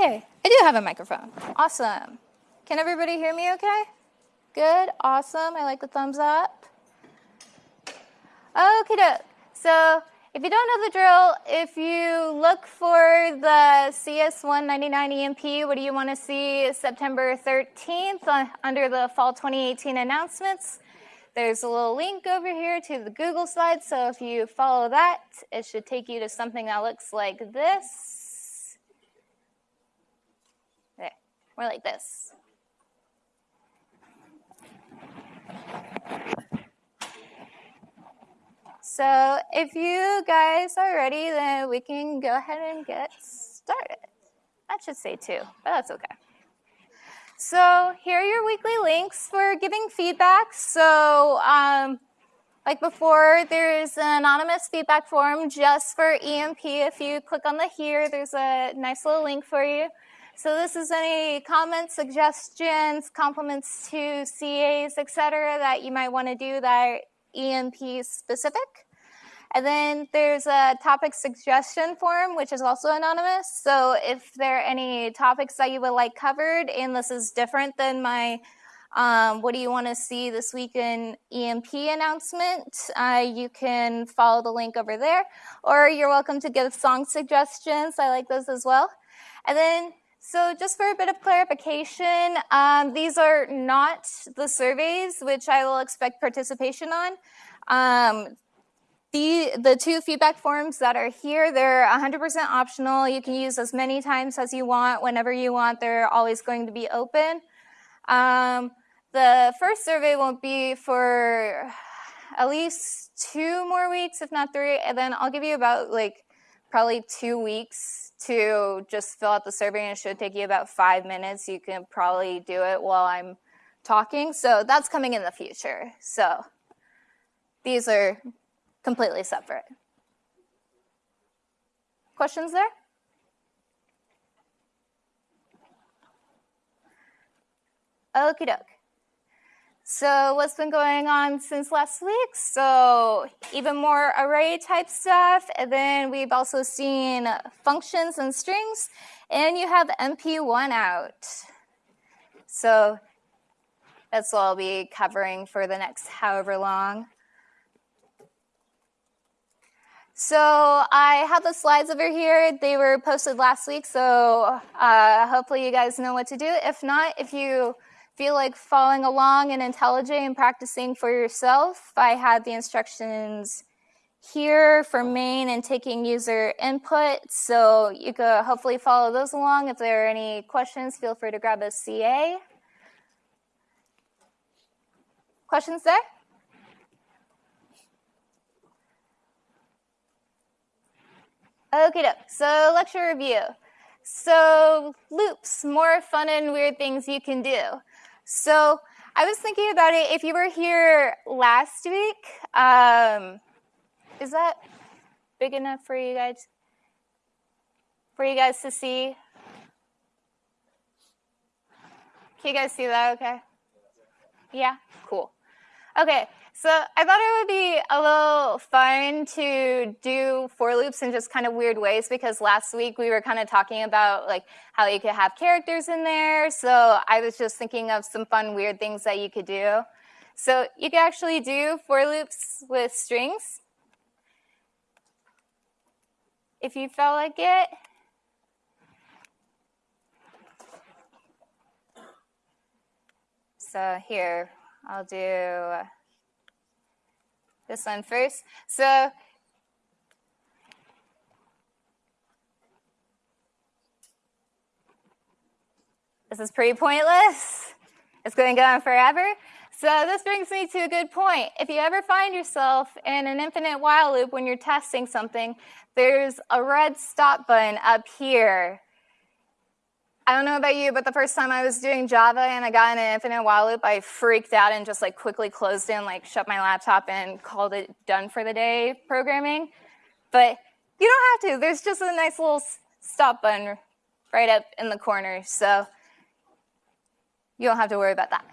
Okay, I do have a microphone. Awesome. Can everybody hear me okay? Good, awesome. I like the thumbs up. Okay, doke. So if you don't know the drill, if you look for the CS199 EMP, what do you want to see September 13th uh, under the fall 2018 announcements? There's a little link over here to the Google slide, so if you follow that, it should take you to something that looks like this. There, more like this. So if you guys are ready, then we can go ahead and get started. That should say two, but that's okay. So here are your weekly links for giving feedback. So um, like before, there's an anonymous feedback form just for EMP. If you click on the here, there's a nice little link for you. So this is any comments, suggestions, compliments to CAs, etc., that you might want to do that are EMP specific. And then there's a topic suggestion form, which is also anonymous. So if there are any topics that you would like covered, and this is different than my um, what do you want to see this week in EMP announcement, uh, you can follow the link over there. Or you're welcome to give song suggestions. I like those as well. And then so just for a bit of clarification, um, these are not the surveys which I will expect participation on. Um, the, the two feedback forms that are here, they're 100% optional. You can use as many times as you want, whenever you want. They're always going to be open. Um, the first survey won't be for at least two more weeks, if not three, and then I'll give you about like probably two weeks to just fill out the survey and it should take you about five minutes. You can probably do it while I'm talking. So that's coming in the future. So these are completely separate. Questions there? Okie doke. So what's been going on since last week? So even more array type stuff. And then we've also seen functions and strings. And you have MP1 out. So that's what I'll be covering for the next however long. So I have the slides over here. They were posted last week, so uh, hopefully you guys know what to do. If not, if you feel like following along in IntelliJ and practicing for yourself, I had the instructions here for main and taking user input. So you could hopefully follow those along. If there are any questions, feel free to grab a CA. Questions there? Okay, so lecture review. So loops, more fun and weird things you can do. So I was thinking about it, if you were here last week, um, is that big enough for you guys? For you guys to see? Can you guys see that okay? Yeah, cool. Okay, so I thought it would be a little fun to do for loops in just kind of weird ways because last week we were kind of talking about like how you could have characters in there. So I was just thinking of some fun weird things that you could do. So you can actually do for loops with strings if you felt like it. So here, I'll do this one first. So this is pretty pointless. It's going to go on forever. So this brings me to a good point. If you ever find yourself in an infinite while loop when you're testing something, there's a red stop button up here I don't know about you, but the first time I was doing Java and I got an infinite while loop, I freaked out and just like quickly closed in, like shut my laptop and called it done for the day programming. But you don't have to. There's just a nice little stop button right up in the corner. So you don't have to worry about that.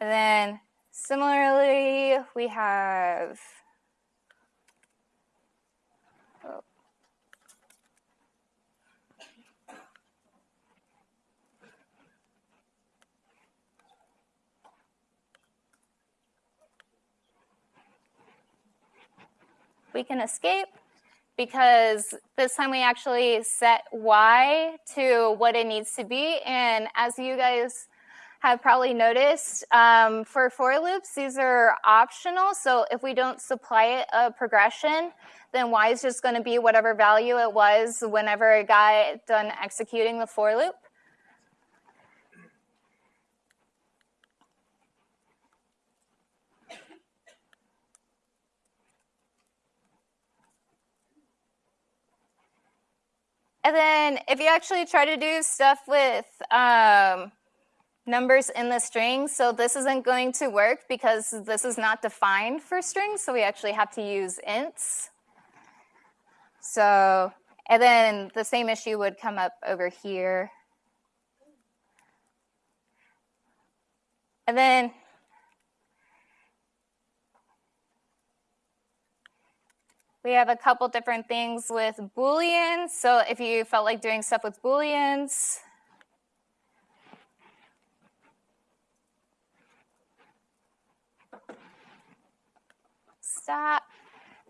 And then similarly, we have we can escape because this time we actually set y to what it needs to be. And as you guys have probably noticed, um, for for loops, these are optional. So if we don't supply a progression, then y is just going to be whatever value it was whenever it got done executing the for loop. And then if you actually try to do stuff with um, numbers in the string, so this isn't going to work because this is not defined for strings, so we actually have to use ints. So, and then the same issue would come up over here. And then We have a couple different things with Booleans. So if you felt like doing stuff with Booleans, stop.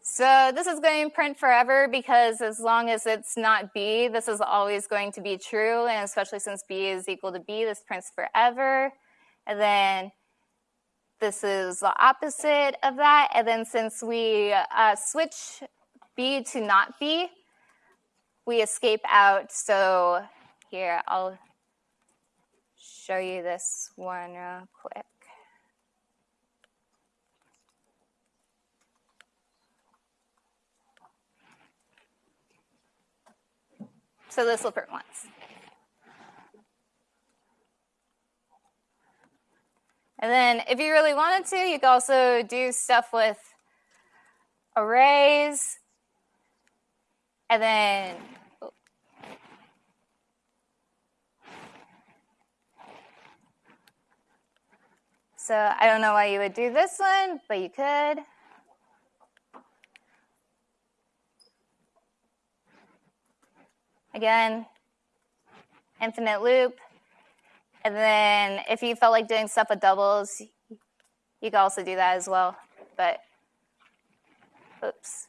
So this is going to print forever because as long as it's not B, this is always going to be true. And especially since B is equal to B, this prints forever. And then this is the opposite of that. And then since we uh, switch B to not B, we escape out. So here, I'll show you this one real quick. So this will print once. And then if you really wanted to, you could also do stuff with arrays. And then So I don't know why you would do this one, but you could. Again, infinite loop. And then if you felt like doing stuff with doubles, you could also do that as well. But, oops.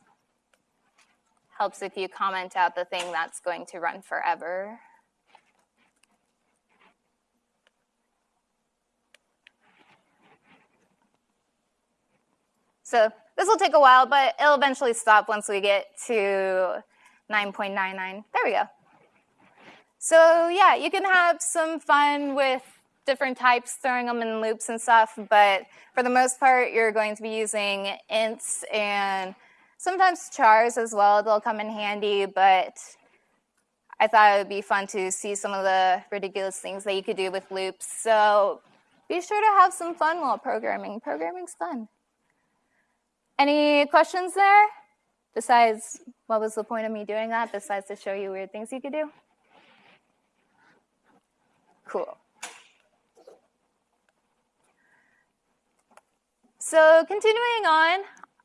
Helps if you comment out the thing that's going to run forever. So this will take a while, but it'll eventually stop once we get to 9.99. There we go. So yeah, you can have some fun with different types, throwing them in loops and stuff, but for the most part, you're going to be using ints and sometimes chars as well. They'll come in handy, but I thought it would be fun to see some of the ridiculous things that you could do with loops. So be sure to have some fun while programming. Programming's fun. Any questions there? Besides, what was the point of me doing that, besides to show you weird things you could do? Cool. So continuing on,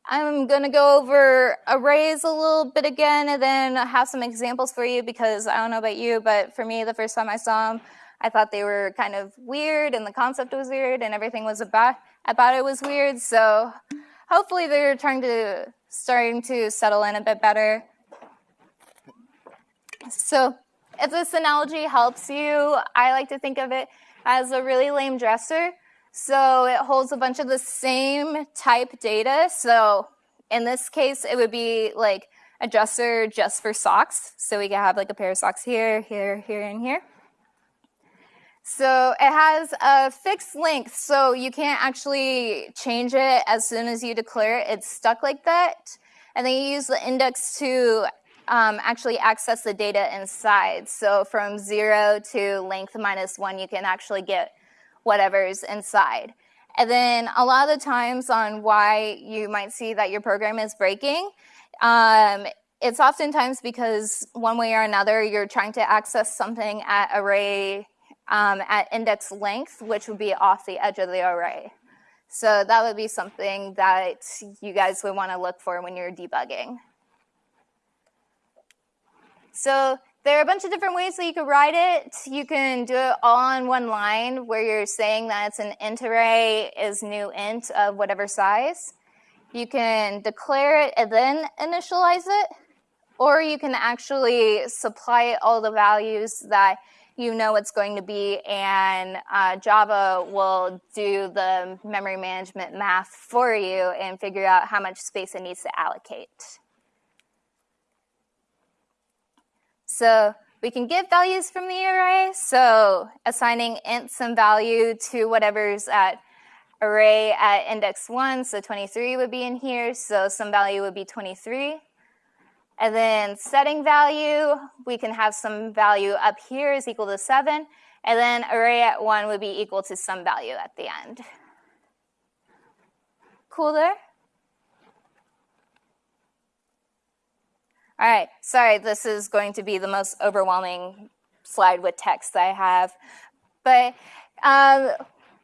I'm going to go over arrays a little bit again and then have some examples for you because I don't know about you, but for me, the first time I saw them, I thought they were kind of weird and the concept was weird and everything was about, about it was weird. So hopefully they're trying to, starting to settle in a bit better. So if this analogy helps you, I like to think of it as a really lame dresser. So it holds a bunch of the same type data. So in this case, it would be like a dresser just for socks. So we can have like a pair of socks here, here, here, and here. So it has a fixed length, so you can't actually change it as soon as you declare it. It's stuck like that. And then you use the index to um, actually access the data inside. So from zero to length minus one, you can actually get whatever's inside. And then a lot of the times on why you might see that your program is breaking, um, it's oftentimes because one way or another, you're trying to access something at array um, at index length, which would be off the edge of the array. So that would be something that you guys would want to look for when you're debugging. So there are a bunch of different ways that you could write it. You can do it all in one line where you're saying that it's an int array is new int of whatever size. you can declare it and then initialize it, or you can actually supply all the values that you know it's going to be, and uh, Java will do the memory management math for you and figure out how much space it needs to allocate. So we can give values from the array, so assigning int some value to whatever's at array at index 1, so 23 would be in here, so some value would be 23. And then setting value, we can have some value up here is equal to 7. And then array at 1 would be equal to some value at the end. Cool there? All right, sorry, this is going to be the most overwhelming slide with text I have. But um,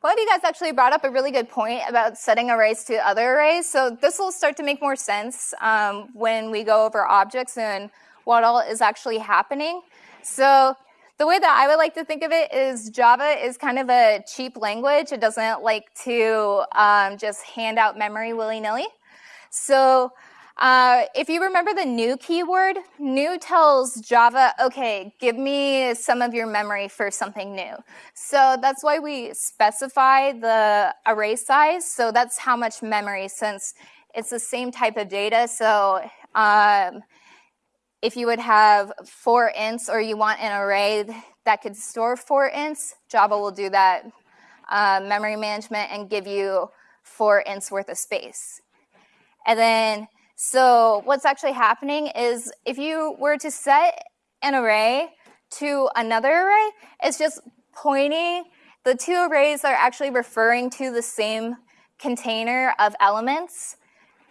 one of you guys actually brought up a really good point about setting arrays to other arrays. So this will start to make more sense um, when we go over objects and what all is actually happening. So the way that I would like to think of it is Java is kind of a cheap language. It doesn't like to um, just hand out memory willy-nilly. So uh, if you remember the new keyword, new tells Java, okay, give me some of your memory for something new. So that's why we specify the array size. So that's how much memory since it's the same type of data. So um, if you would have four ints or you want an array that could store four ints, Java will do that uh, memory management and give you four ints worth of space. And then so what's actually happening is if you were to set an array to another array, it's just pointing, the two arrays are actually referring to the same container of elements.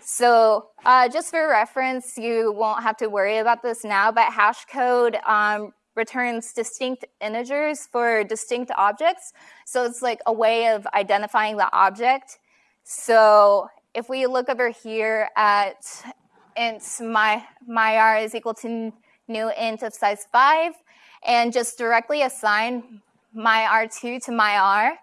So uh, just for reference, you won't have to worry about this now, but hash code um, returns distinct integers for distinct objects. So it's like a way of identifying the object. So if we look over here at int my, my r is equal to new int of size 5, and just directly assign my r2 to my r,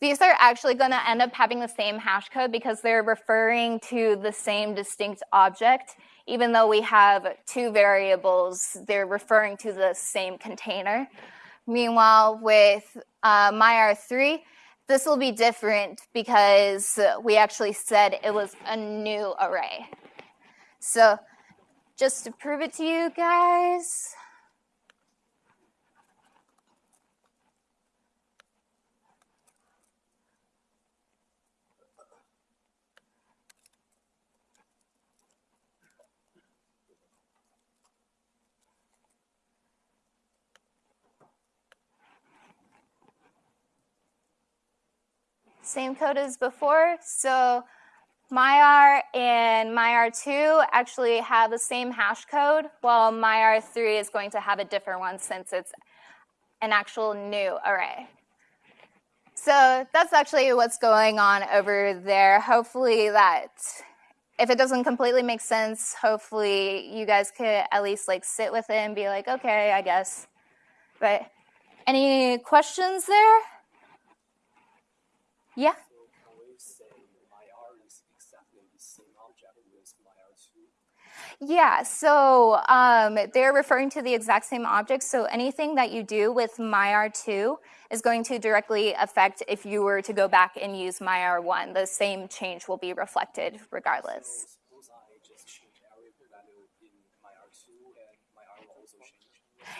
these are actually going to end up having the same hash code because they're referring to the same distinct object. Even though we have two variables, they're referring to the same container. Meanwhile, with uh, my R3, this will be different because we actually said it was a new array. So just to prove it to you guys, Same code as before. So MyR and MyR2 actually have the same hash code, while MyR3 is going to have a different one since it's an actual new array. So that's actually what's going on over there. Hopefully that, if it doesn't completely make sense, hopefully you guys could at least like sit with it and be like, okay, I guess. But any questions there? Yeah. Yeah, so um, they're referring to the exact same object. So anything that you do with MyR2 is going to directly affect if you were to go back and use MyR1. The same change will be reflected regardless.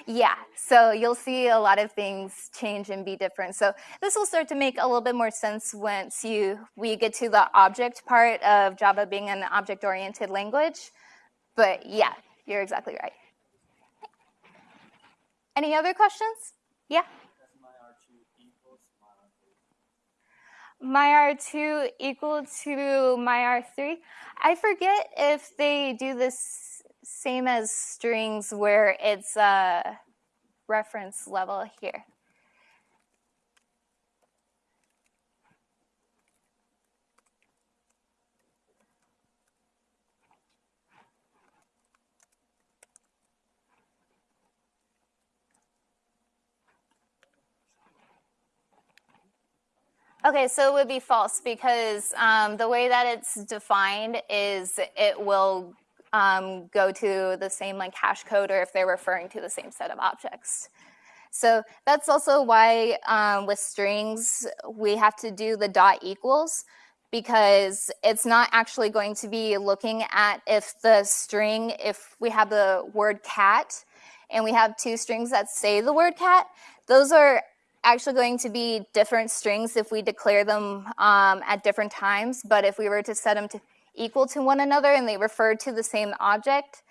Yeah, so you'll see a lot of things change and be different. So this will start to make a little bit more sense once you we get to the object part of Java being an object-oriented language. But yeah, you're exactly right. Any other questions? Yeah? my R2 equal to my R3. I forget if they do this same as strings where it's a reference level here. Okay, so it would be false because um, the way that it's defined is it will um, go to the same like hash code or if they're referring to the same set of objects. So that's also why um, with strings, we have to do the dot equals because it's not actually going to be looking at if the string, if we have the word cat and we have two strings that say the word cat, those are actually going to be different strings if we declare them um, at different times. But if we were to set them to equal to one another and they refer to the same object,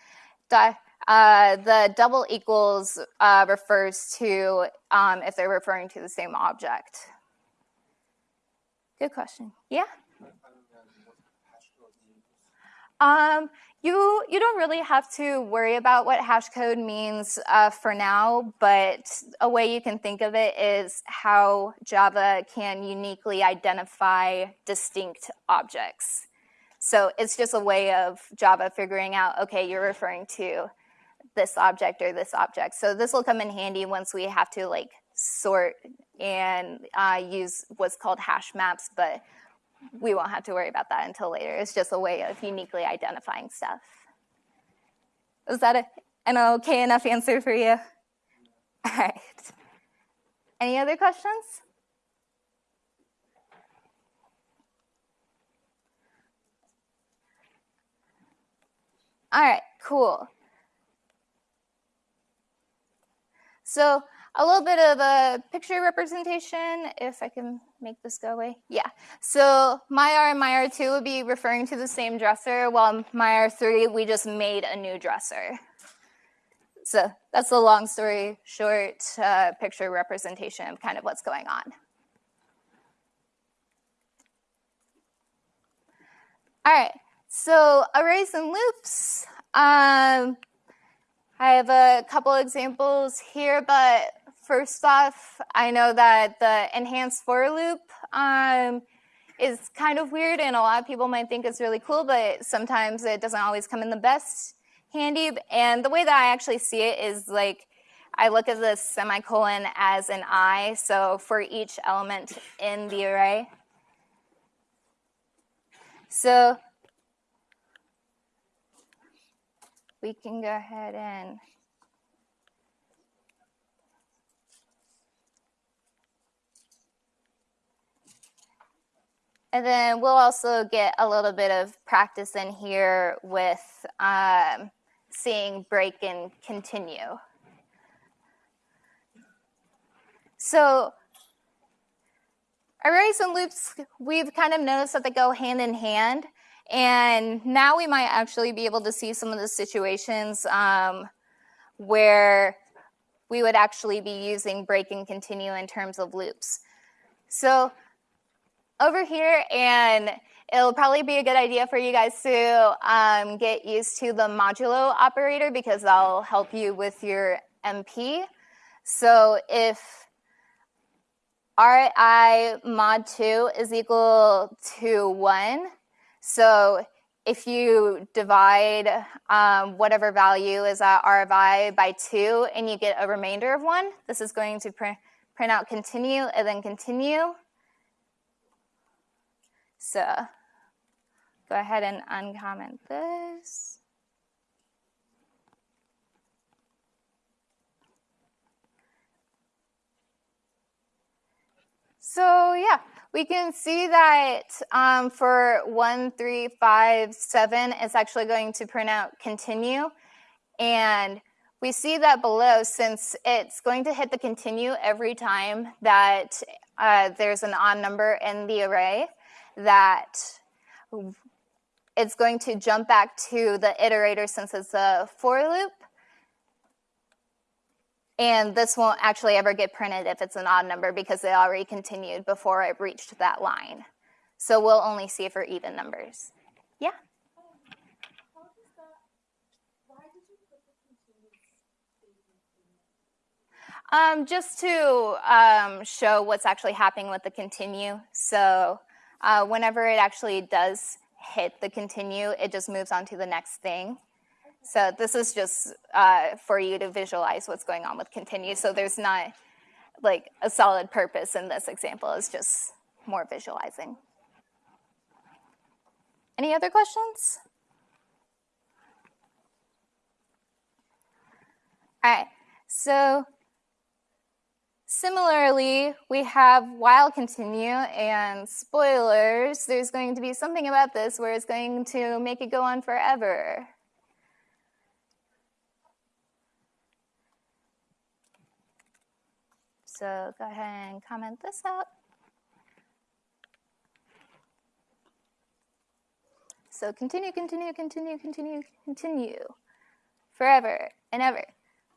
the, uh, the double equals uh, refers to um, if they're referring to the same object. Good question. Yeah? Um, you, you don't really have to worry about what hash code means uh, for now, but a way you can think of it is how Java can uniquely identify distinct objects. So it's just a way of Java figuring out, okay, you're referring to this object or this object. So this will come in handy once we have to like sort and uh, use what's called hash maps, but we won't have to worry about that until later. It's just a way of uniquely identifying stuff. Was that a, an okay enough answer for you? All right. Any other questions? All right, cool. So a little bit of a picture representation, if I can make this go away. Yeah, so MyR and MyR2 would be referring to the same dresser, while MyR3, we just made a new dresser. So that's the long story short uh, picture representation of kind of what's going on. All right, so arrays and loops. Um, I have a couple examples here, but first off, I know that the enhanced for loop um, is kind of weird and a lot of people might think it's really cool, but sometimes it doesn't always come in the best handy. And the way that I actually see it is like, I look at the semicolon as an I, so for each element in the array. So we can go ahead and And then we'll also get a little bit of practice in here with um, seeing break and continue. So arrays and loops, we've kind of noticed that they go hand in hand. And now we might actually be able to see some of the situations um, where we would actually be using break and continue in terms of loops. So over here and it'll probably be a good idea for you guys to um, get used to the modulo operator because that'll help you with your MP. So if RI mod 2 is equal to 1, so if you divide um, whatever value is at RI by 2 and you get a remainder of 1, this is going to print out continue and then continue. So go ahead and uncomment this. So yeah, we can see that um, for one, three, five, seven, it's actually going to print out continue. And we see that below since it's going to hit the continue every time that uh, there's an odd number in the array that it's going to jump back to the iterator since it's a for loop. And this won't actually ever get printed if it's an odd number because it already continued before it reached that line. So we'll only see for even numbers. Yeah? Um, just to um, show what's actually happening with the continue. So uh, whenever it actually does hit the continue, it just moves on to the next thing. So this is just uh, for you to visualize what's going on with continue. So there's not like a solid purpose in this example. It's just more visualizing. Any other questions? All right, so similarly, we have while continue and spoilers. There's going to be something about this where it's going to make it go on forever. So go ahead and comment this out. So continue, continue, continue, continue, continue forever and ever.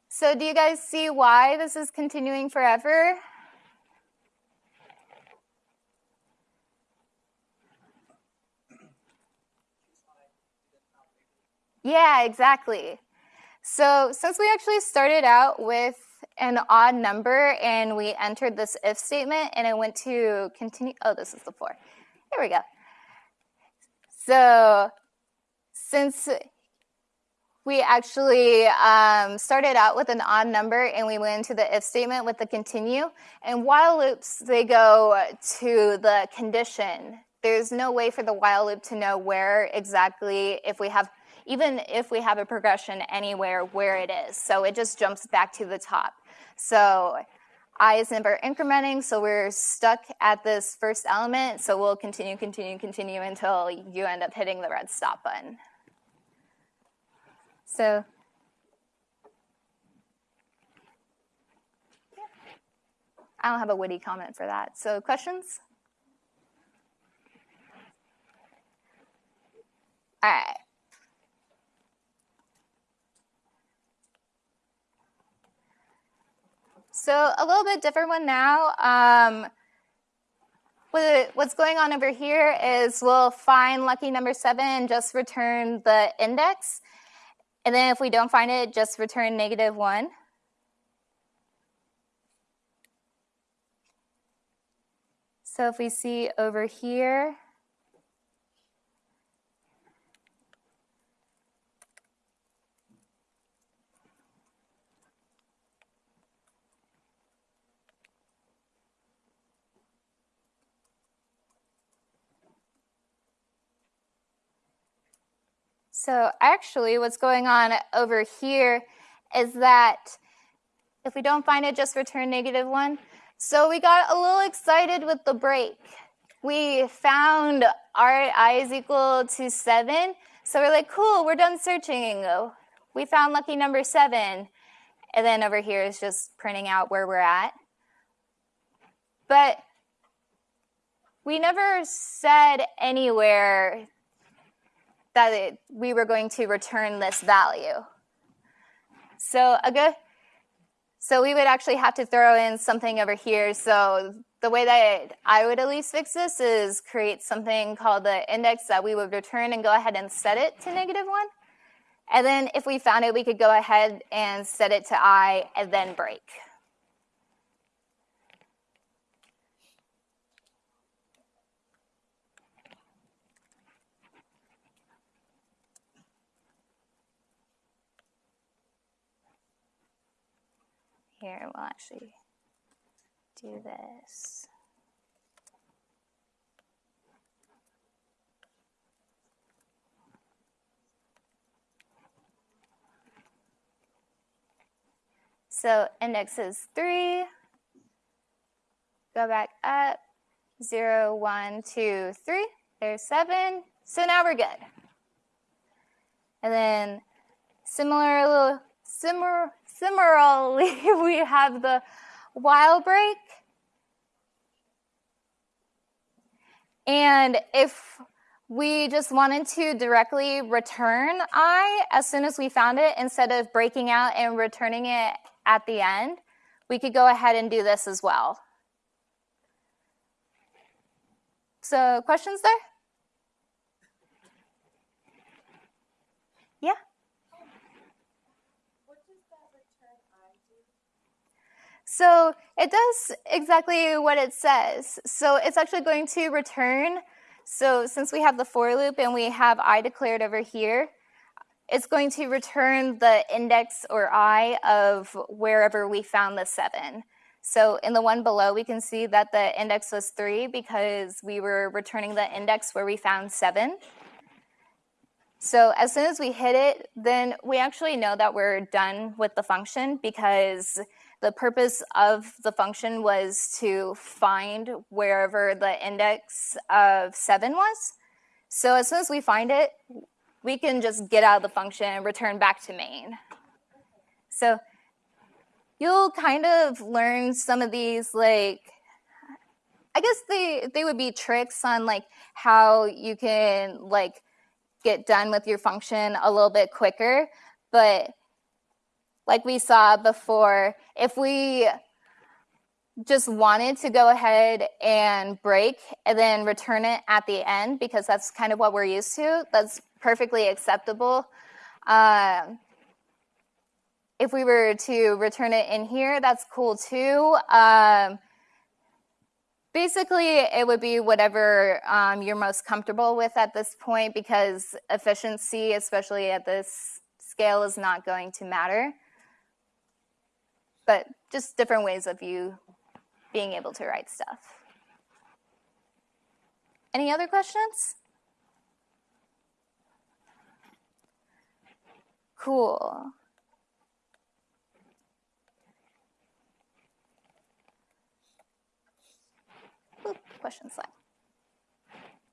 So do you guys see why this is continuing forever? Yeah, exactly. So since we actually started out with an odd number and we entered this if statement and it went to continue, oh, this is the four. Here we go. So since we actually um, started out with an odd number and we went into the if statement with the continue. And while loops, they go to the condition. There's no way for the while loop to know where exactly, if we have, even if we have a progression anywhere, where it is. So it just jumps back to the top. So i is never incrementing, so we're stuck at this first element. So we'll continue, continue, continue until you end up hitting the red stop button. So I don't have a witty comment for that. So questions? All right. So a little bit different one now. Um, what's going on over here is we'll find lucky number seven and just return the index. And then if we don't find it, just return negative 1. So if we see over here, So actually what's going on over here is that if we don't find it, just return negative one. So we got a little excited with the break. We found our i is equal to seven. So we're like, cool, we're done searching. We found lucky number seven. And then over here is just printing out where we're at. But we never said anywhere that it, we were going to return this value. So a good, so we would actually have to throw in something over here. So the way that I would at least fix this is create something called the index that we would return and go ahead and set it to negative one. And then if we found it, we could go ahead and set it to i and then break. Here, we'll actually do this. So index is 3. Go back up. 0, 1, 2, 3. There's 7. So now we're good. And then similar, little similar, Similarly, we have the while break. And if we just wanted to directly return I as soon as we found it instead of breaking out and returning it at the end, we could go ahead and do this as well. So questions there? So it does exactly what it says. So it's actually going to return. So since we have the for loop and we have i declared over here, it's going to return the index or i of wherever we found the 7. So in the one below, we can see that the index was 3 because we were returning the index where we found 7. So as soon as we hit it, then we actually know that we're done with the function because the purpose of the function was to find wherever the index of 7 was. So as soon as we find it, we can just get out of the function and return back to main. So you'll kind of learn some of these like I guess they they would be tricks on like how you can like get done with your function a little bit quicker, but like we saw before, if we just wanted to go ahead and break and then return it at the end because that's kind of what we're used to, that's perfectly acceptable. Um, if we were to return it in here, that's cool too. Um, basically, it would be whatever um, you're most comfortable with at this point because efficiency, especially at this scale, is not going to matter. But just different ways of you being able to write stuff. Any other questions? Cool. Oop, question slide.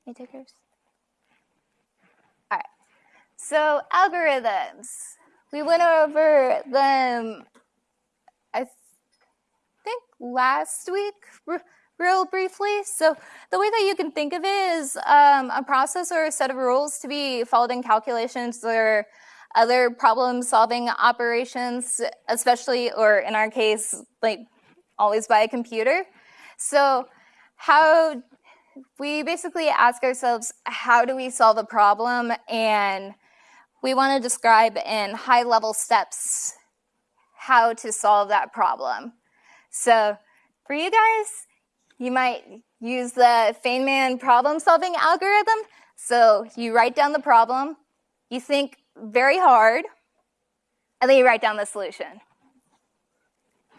Any takers? All right. So algorithms. We went over them, last week real briefly. So the way that you can think of it is um, a process or a set of rules to be followed in calculations or other problem solving operations, especially, or in our case, like always by a computer. So how we basically ask ourselves, how do we solve a problem? And we want to describe in high level steps how to solve that problem. So for you guys, you might use the Feynman problem solving algorithm. So you write down the problem, you think very hard, and then you write down the solution.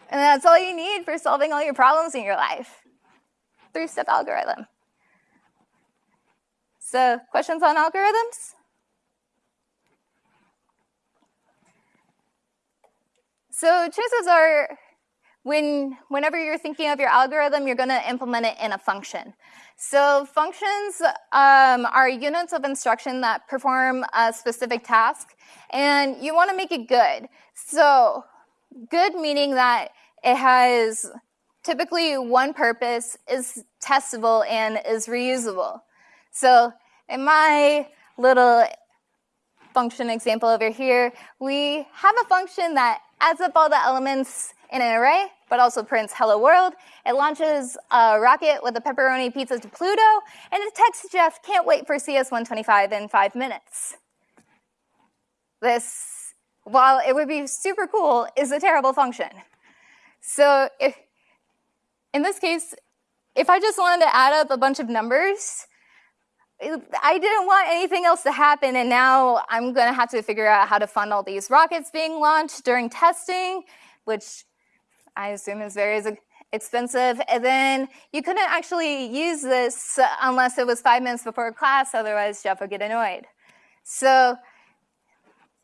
And that's all you need for solving all your problems in your life three-step algorithm. So questions on algorithms? So chances are when, whenever you're thinking of your algorithm, you're going to implement it in a function. So functions um, are units of instruction that perform a specific task, and you want to make it good. So good meaning that it has typically one purpose is testable and is reusable. So in my little function example over here, we have a function that adds up all the elements in an array, but also prints hello world. It launches a rocket with a pepperoni pizza to Pluto, and it texts Jeff, can't wait for CS125 in five minutes. This, while it would be super cool, is a terrible function. So if, in this case, if I just wanted to add up a bunch of numbers, I didn't want anything else to happen, and now I'm going to have to figure out how to fund all these rockets being launched during testing, which I assume is very expensive. And then you couldn't actually use this unless it was five minutes before class, otherwise Jeff would get annoyed. So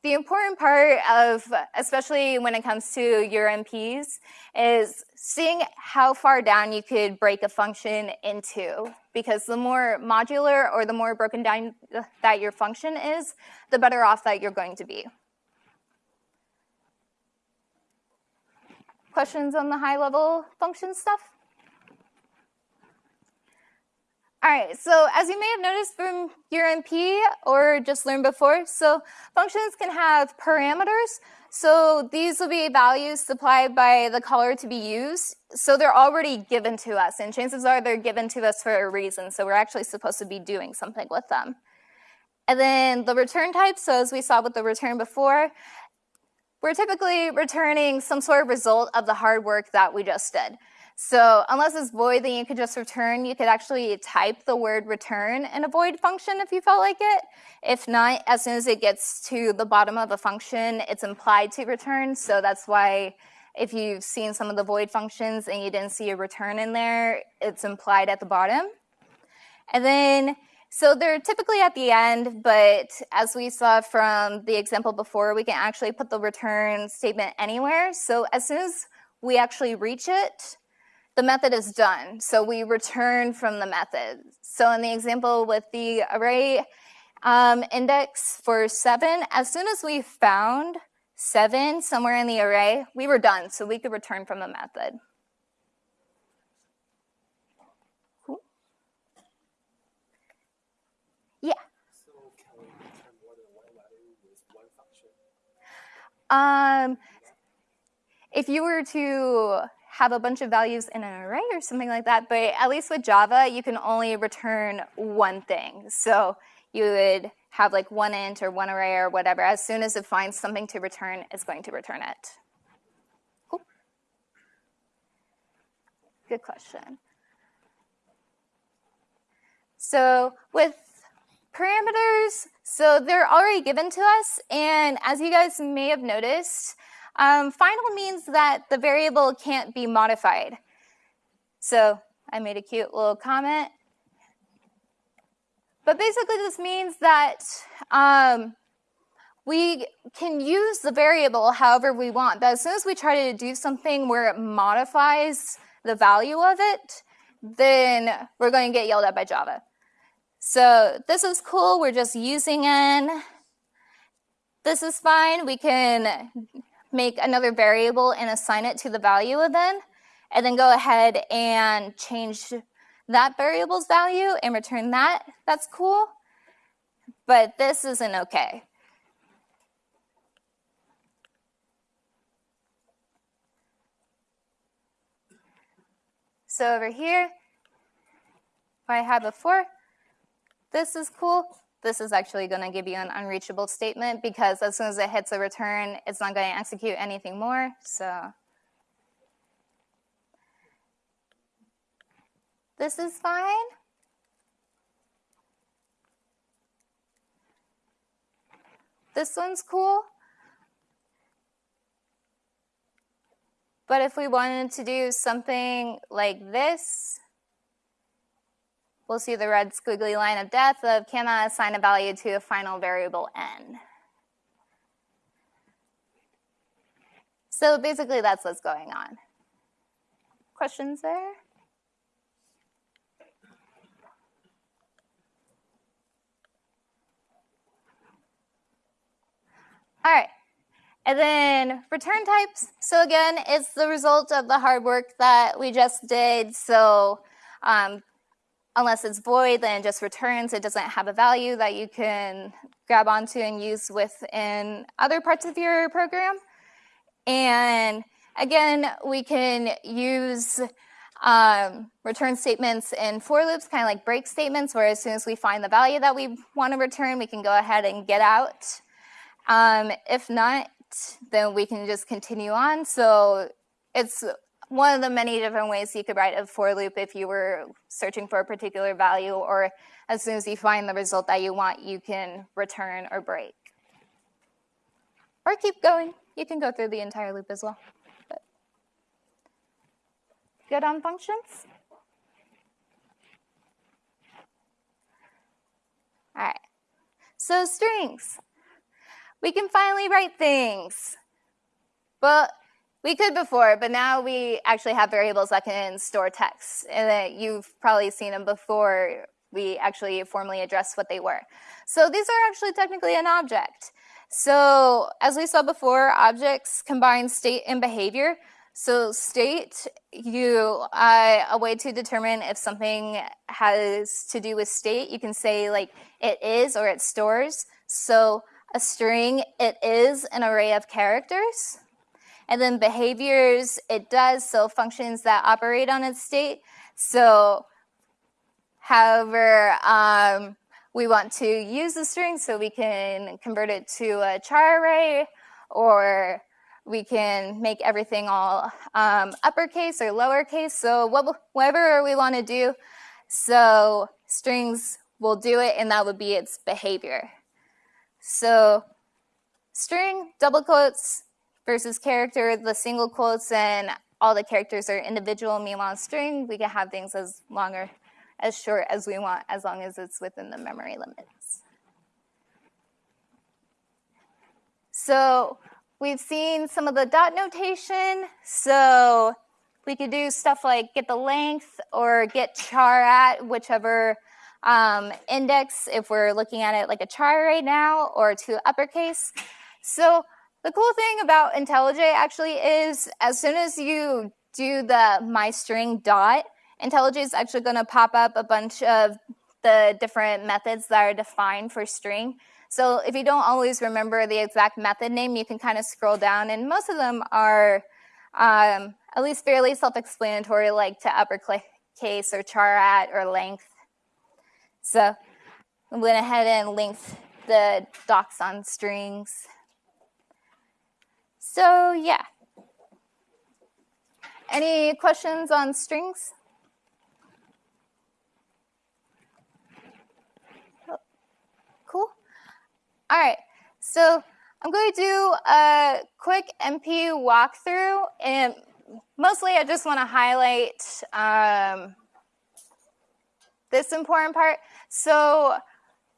the important part of, especially when it comes to your MPs, is seeing how far down you could break a function into. Because the more modular or the more broken down that your function is, the better off that you're going to be. Questions on the high level function stuff? All right, so as you may have noticed from your MP or just learned before, so functions can have parameters. So these will be values supplied by the caller to be used. So they're already given to us, and chances are they're given to us for a reason. So we're actually supposed to be doing something with them. And then the return type, so as we saw with the return before, we're typically returning some sort of result of the hard work that we just did. So unless it's void, then you could just return. You could actually type the word return in a void function if you felt like it. If not, as soon as it gets to the bottom of a function, it's implied to return. So that's why if you've seen some of the void functions and you didn't see a return in there, it's implied at the bottom. And then, so they're typically at the end, but as we saw from the example before, we can actually put the return statement anywhere. So as soon as we actually reach it, the method is done. So we return from the method. So in the example with the array um, index for seven, as soon as we found seven somewhere in the array, we were done. So we could return from the method. Um, if you were to have a bunch of values in an array or something like that, but at least with Java, you can only return one thing. So you would have like one int or one array or whatever. As soon as it finds something to return, it's going to return it. Cool. Good question. So with parameters, so they're already given to us, and as you guys may have noticed, um, final means that the variable can't be modified. So I made a cute little comment. But basically this means that um, we can use the variable however we want. But as soon as we try to do something where it modifies the value of it, then we're going to get yelled at by Java. So this is cool. We're just using n. This is fine. We can make another variable and assign it to the value of n, and then go ahead and change that variable's value and return that. That's cool, but this isn't okay. So over here, I had before, this is cool. This is actually going to give you an unreachable statement because as soon as it hits a return, it's not going to execute anything more. So this is fine. This one's cool. But if we wanted to do something like this, we'll see the red squiggly line of death of cannot assign a value to a final variable n. So basically that's what's going on. Questions there? All right. And then return types. So again, it's the result of the hard work that we just did. So um, unless it's void, then it just returns. It doesn't have a value that you can grab onto and use within other parts of your program. And again, we can use um, return statements in for loops, kind of like break statements, where as soon as we find the value that we want to return, we can go ahead and get out. Um, if not, then we can just continue on. So it's one of the many different ways you could write a for loop if you were searching for a particular value or as soon as you find the result that you want, you can return or break. Or keep going. You can go through the entire loop as well. But good on functions? All right. So strings. We can finally write things. But we could before, but now we actually have variables that can store text. And you've probably seen them before we actually formally address what they were. So these are actually technically an object. So as we saw before, objects combine state and behavior. So state, you uh, a way to determine if something has to do with state, you can say like it is or it stores. So a string, it is an array of characters. And then behaviors, it does, so functions that operate on its state. So however, um, we want to use the string so we can convert it to a char array or we can make everything all um, uppercase or lowercase. So whatever we want to do, so strings will do it and that would be its behavior. So string, double quotes, versus character, the single quotes and all the characters are individual. Meanwhile, string, we can have things as long or as short as we want, as long as it's within the memory limits. So we've seen some of the dot notation. So we could do stuff like get the length or get char at, whichever um, index, if we're looking at it like a char right now, or to uppercase. So the cool thing about IntelliJ actually is as soon as you do the my string dot, IntelliJ is actually going to pop up a bunch of the different methods that are defined for string. So if you don't always remember the exact method name, you can kind of scroll down, and most of them are um, at least fairly self-explanatory, like to uppercase or char at or length. So I went ahead and linked the docs on strings. So yeah. Any questions on strings? Oh, cool. All right. So I'm going to do a quick MP walkthrough, and mostly I just want to highlight um, this important part. So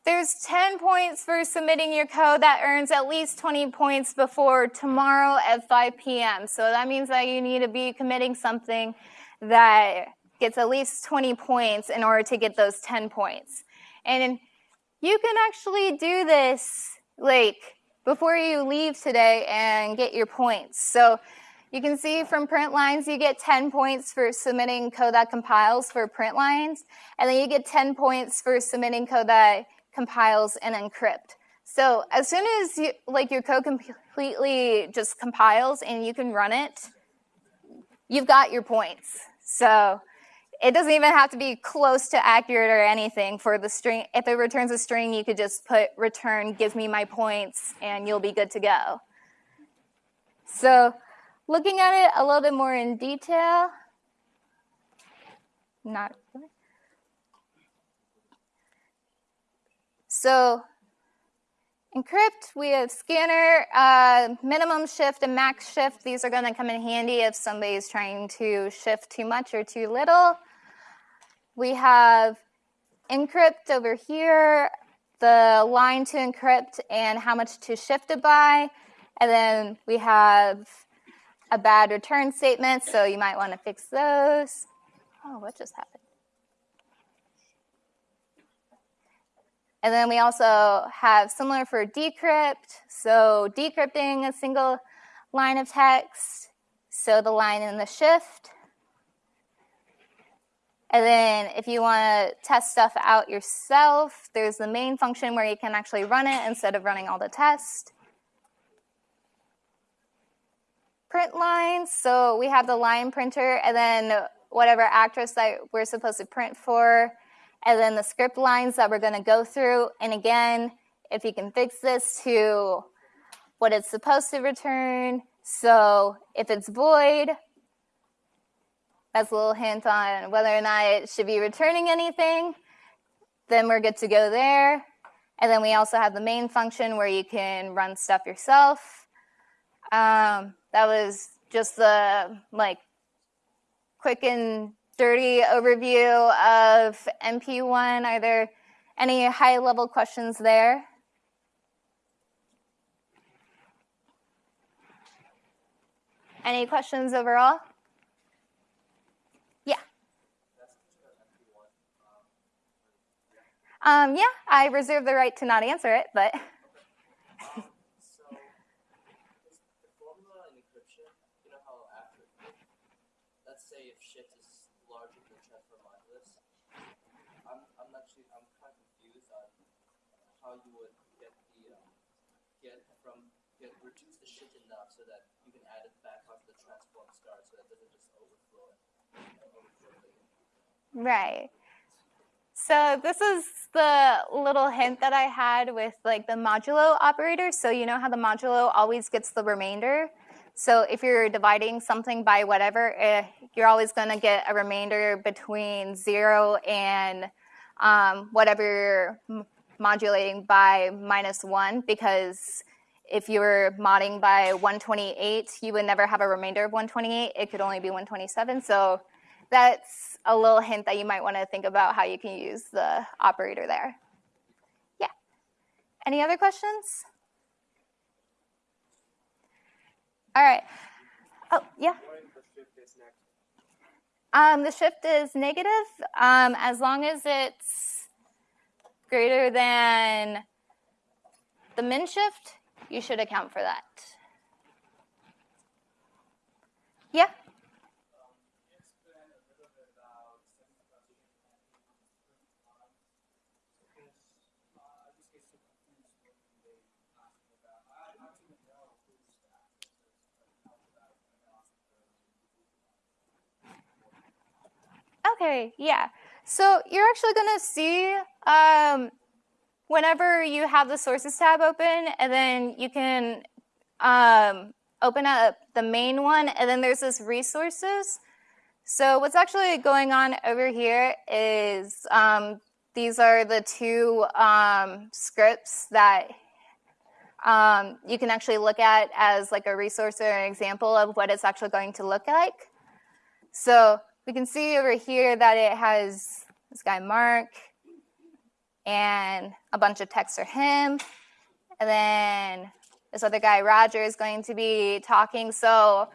there's 10 points for submitting your code that earns at least 20 points before tomorrow at 5 p.m. So that means that you need to be committing something that gets at least 20 points in order to get those 10 points. And you can actually do this like before you leave today and get your points. So you can see from print lines, you get 10 points for submitting code that compiles for print lines, and then you get 10 points for submitting code that compiles and encrypt. So as soon as you, like your code completely just compiles and you can run it, you've got your points. So it doesn't even have to be close to accurate or anything for the string. If it returns a string, you could just put return, give me my points, and you'll be good to go. So looking at it a little bit more in detail, not really. So encrypt, we have scanner, uh, minimum shift and max shift. These are going to come in handy if somebody's trying to shift too much or too little. We have encrypt over here, the line to encrypt and how much to shift it by. And then we have a bad return statement, so you might want to fix those. Oh, what just happened? And then we also have similar for decrypt. So decrypting a single line of text. So the line in the shift. And then if you want to test stuff out yourself, there's the main function where you can actually run it instead of running all the tests. Print lines, so we have the line printer and then whatever actress that we're supposed to print for and then the script lines that we're going to go through. And again, if you can fix this to what it's supposed to return. So if it's void, that's a little hint on whether or not it should be returning anything. Then we're good to go there. And then we also have the main function where you can run stuff yourself. Um, that was just the like quick and dirty overview of MP1. Are there any high level questions there? Any questions overall? Yeah. Um, yeah, I reserve the right to not answer it, but. how you would get the um, get from get reduce the shit enough so that you can add it back the so that it doesn't just overflow Right. So this is the little hint that I had with like the modulo operator. So you know how the modulo always gets the remainder. So if you're dividing something by whatever, eh, you're always going to get a remainder between zero and um, whatever modulating by minus one because if you were modding by 128, you would never have a remainder of 128. It could only be 127. So that's a little hint that you might want to think about how you can use the operator there. Yeah. Any other questions? All right. Oh, yeah. Um, the shift is negative um, as long as it's greater than the min shift, you should account for that. Yeah? Okay, yeah. So you're actually going to see um, whenever you have the sources tab open, and then you can um, open up the main one, and then there's this resources. So what's actually going on over here is um, these are the two um, scripts that um, you can actually look at as like a resource or an example of what it's actually going to look like. So we can see over here that it has this guy Mark and a bunch of text for him. And then this other guy Roger is going to be talking. So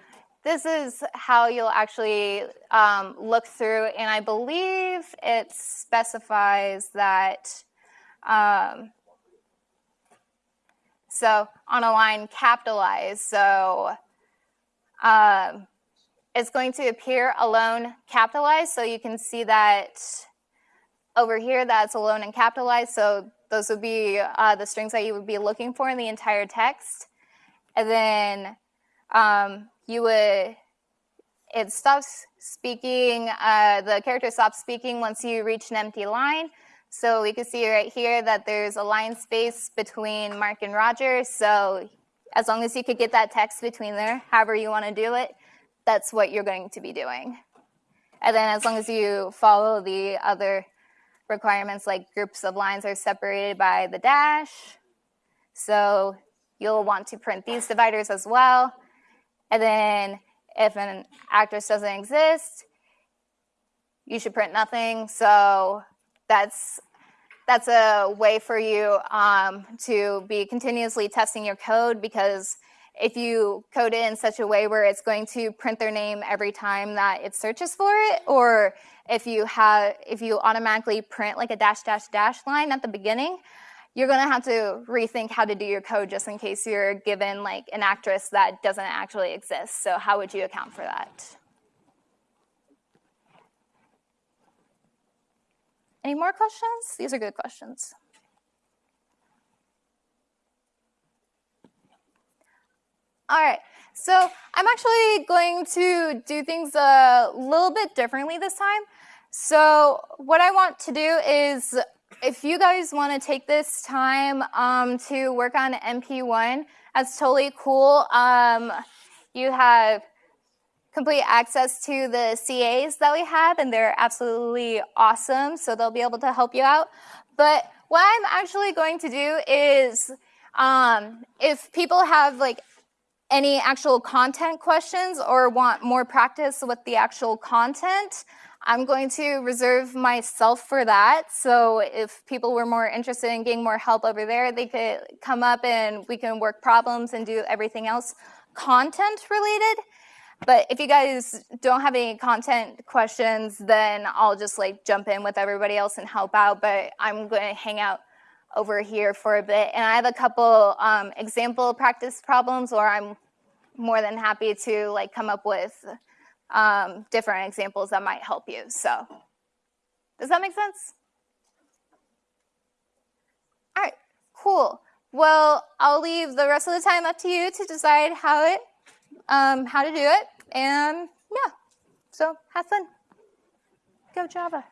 this is how you'll actually um, look through. And I believe it specifies that um, so on a line capitalized. So um, it's going to appear alone capitalized, so you can see that over here that's alone and capitalized, so those would be uh, the strings that you would be looking for in the entire text. And then um, you would, it stops speaking, uh, the character stops speaking once you reach an empty line. So we can see right here that there's a line space between Mark and Roger. So as long as you could get that text between there, however you want to do it, that's what you're going to be doing. And then as long as you follow the other requirements like groups of lines are separated by the dash, so you'll want to print these dividers as well. And then if an actress doesn't exist, you should print nothing. So that's that's a way for you um, to be continuously testing your code because if you code it in such a way where it's going to print their name every time that it searches for it, or if you have if you automatically print like a dash dash dash line at the beginning, you're gonna have to rethink how to do your code just in case you're given like an actress that doesn't actually exist. So how would you account for that? Any more questions? These are good questions. All right, so I'm actually going to do things a little bit differently this time. So what I want to do is, if you guys want to take this time um, to work on MP1, that's totally cool. Um, you have complete access to the CAs that we have, and they're absolutely awesome, so they'll be able to help you out. But what I'm actually going to do is, um, if people have like any actual content questions or want more practice with the actual content, I'm going to reserve myself for that. So if people were more interested in getting more help over there, they could come up and we can work problems and do everything else content related. But if you guys don't have any content questions, then I'll just like jump in with everybody else and help out. But I'm going to hang out over here for a bit. And I have a couple um, example practice problems or I'm more than happy to like come up with um, different examples that might help you. So does that make sense? All right, cool. Well, I'll leave the rest of the time up to you to decide how it, um, how to do it. And yeah, so have fun. Go Java.